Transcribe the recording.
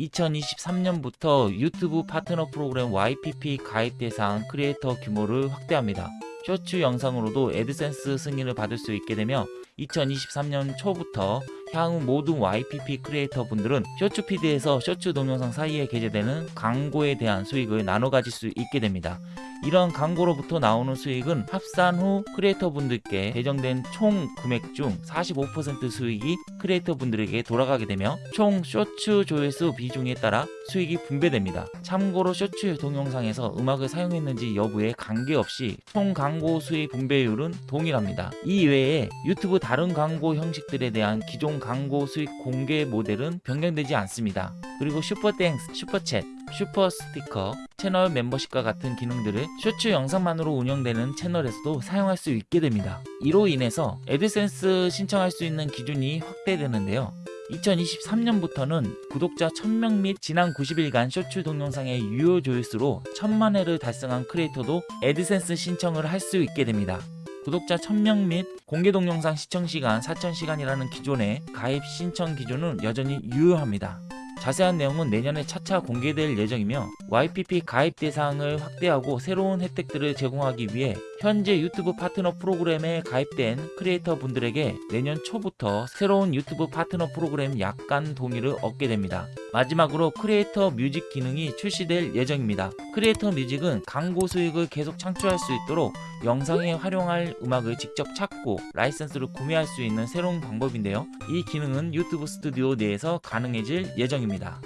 2023년부터 유튜브 파트너 프로그램 YPP 가입 대상 크리에이터 규모를 확대합니다. 쇼츠 영상으로도 애드센스 승인을 받을 수 있게 되며 2023년 초부터 향후 모든 YPP 크리에이터 분들은 쇼츠 피드에서 쇼츠 동영상 사이에 게재되는 광고에 대한 수익을 나눠 가질 수 있게 됩니다. 이런 광고로부터 나오는 수익은 합산 후 크리에이터 분들께 배정된 총 금액 중 45% 수익이 크리에이터 분들에게 돌아가게 되며 총 쇼츠 조회수 비중에 따라 수익이 분배됩니다. 참고로 쇼츠 동영상에서 음악을 사용했는지 여부에 관계없이 총 광고 수익 분배율은 동일합니다. 이 외에 유튜브 다른 광고 형식들에 대한 기존 광고 수익 공유 모델은 변경되지 않습니다. 그리고 Super Thanks, Super Chat, Super Sticker, 채널 멤버십과 같은 기능들을 쇼츠 영상만으로 운영되는 채널에서도 사용할 수 있게 됩니다. 이로 인해서 애드센스 신청할 수 있는 기준이 확대되는데요. 2023년부터는 구독자 1000명 및 지난 90일간 쇼츠 동영상의 유효 조회수로 1000만회를 달성한 크리에이터도 애드센스 신청을 할 수 있게 됩니다. 구독자 1000명 및 공개 동영상 시청시간 4000시간이라는 기존의 가입 신청 기준은 여전히 유효합니다. 자세한 내용은 내년에 차차 공개될 예정이며 YPP 가입 대상을 확대하고 새로운 혜택들을 제공하기 위해 현재 유튜브 파트너 프로그램에 가입된 크리에이터 분들에게 내년 초부터 새로운 유튜브 파트너 프로그램 약관 동의를 얻게 됩니다. 마지막으로 Creator Music 기능이 출시될 예정입니다. Creator Music은 광고 수익을 계속 창출할 수 있도록 영상에 활용할 음악을 직접 찾고 라이선스를 구매할 수 있는 새로운 방법인데요. 이 기능은 유튜브 스튜디오 내에서 가능해질 예정입니다.